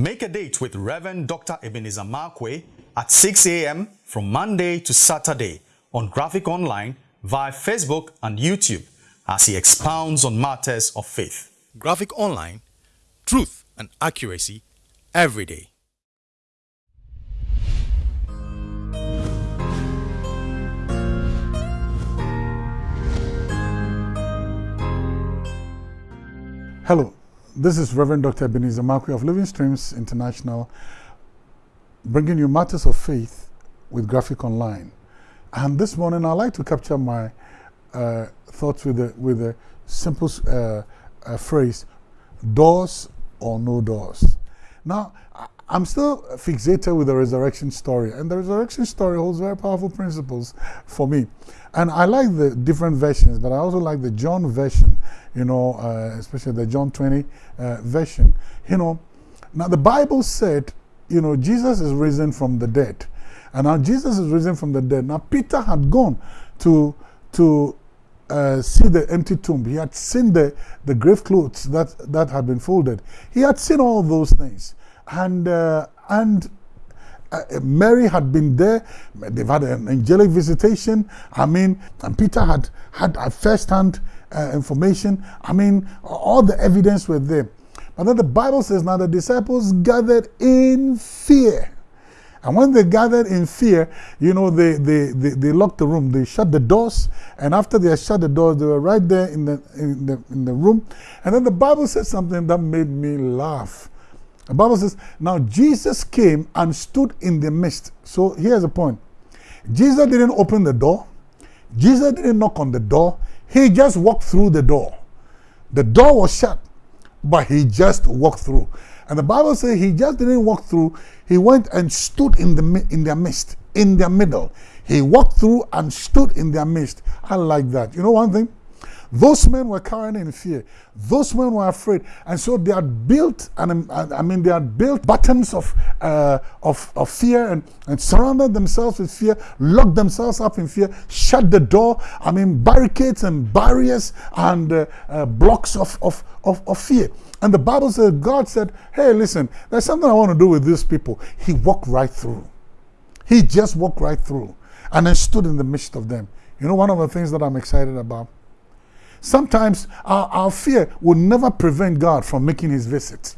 Make a date with Reverend Dr. Ebenezer Markwei at 6 a.m. from Monday to Saturday on Graphic Online via Facebook and YouTube as he expounds on matters of faith. Graphic Online, truth and accuracy every day. Hello, this is Reverend Dr. Ebenezer Markwei of Living Streams International, bringing you matters of faith with Graphic Online. And this morning, I'd like to capture my uh, thoughts with a, with a simple uh, uh, phrase doors or no doors. Now, I'm still fixated with the resurrection story, and the resurrection story holds very powerful principles for me. And I like the different versions, but I also like the John version, you know, uh, especially the John 20 uh, version. You know, now the Bible said, you know, Jesus is risen from the dead. And now Jesus is risen from the dead. Now Peter had gone to, to uh, see the empty tomb. He had seen the, the grave clothes that, that had been folded. He had seen all those things and uh, and uh, Mary had been there. They've had an angelic visitation. I mean, and Peter had had a first-hand uh, information. I mean, all the evidence were there. But then the Bible says now the disciples gathered in fear. And when they gathered in fear, you know, they, they, they, they, locked the room, they shut the doors, and after they shut the doors, they were right there in the, in, the, in the room. And then the Bible said something that made me laugh. The Bible says, now Jesus came and stood in the midst. So here's the point. Jesus didn't open the door. Jesus didn't knock on the door. He just walked through the door. The door was shut, but he just walked through. And the Bible says he just didn't walk through. He went and stood in, the, in their midst, in their middle. He walked through and stood in their midst. I like that. You know one thing? Those men were cowering in fear. Those men were afraid. And so they had built, and I mean, they had built buttons of, uh, of, of fear and, and surrounded themselves with fear, locked themselves up in fear, shut the door. I mean, barricades and barriers and uh, uh, blocks of, of, of, of fear. And the Bible says, God said, hey, listen, there's something I want to do with these people. He walked right through. He just walked right through and then stood in the midst of them. You know, one of the things that I'm excited about Sometimes our, our fear will never prevent God from making his visit.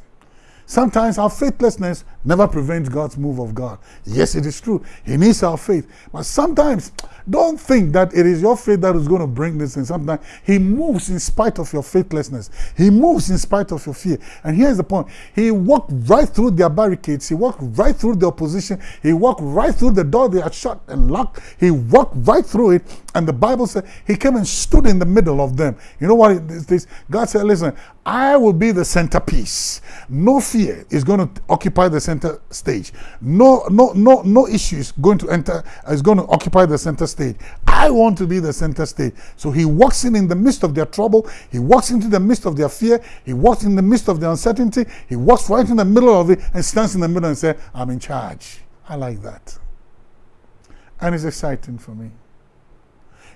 Sometimes our faithlessness never prevents God's move of God. Yes, it is true. He needs our faith. But sometimes, don't think that it is your faith that is going to bring this in. Sometimes He moves in spite of your faithlessness. He moves in spite of your fear. And here's the point. He walked right through their barricades. He walked right through the opposition. He walked right through the door they had shut and locked. He walked right through it. And the Bible said He came and stood in the middle of them. You know what it is? God said, listen, I will be the centerpiece. No fear is going to occupy the center stage. No, no, no, no issue is going to enter, is going to occupy the center stage. I want to be the center stage. So he walks in in the midst of their trouble. He walks into the midst of their fear. He walks in the midst of their uncertainty. He walks right in the middle of it and stands in the middle and says, I'm in charge. I like that. And it's exciting for me.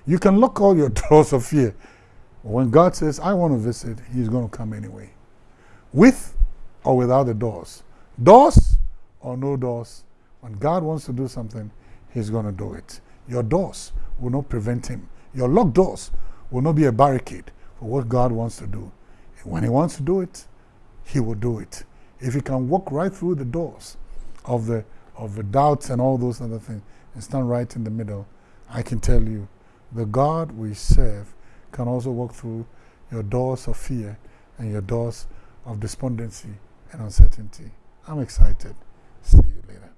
You can lock all your doors of fear when God says, I want to visit, he's going to come anyway. With or without the doors. Doors or no doors. When God wants to do something, he's going to do it. Your doors will not prevent him. Your locked doors will not be a barricade for what God wants to do. And when he wants to do it, he will do it. If he can walk right through the doors of the, of the doubts and all those other things and stand right in the middle, I can tell you, the God we serve can also walk through your doors of fear and your doors of despondency and uncertainty. I'm excited. See you later.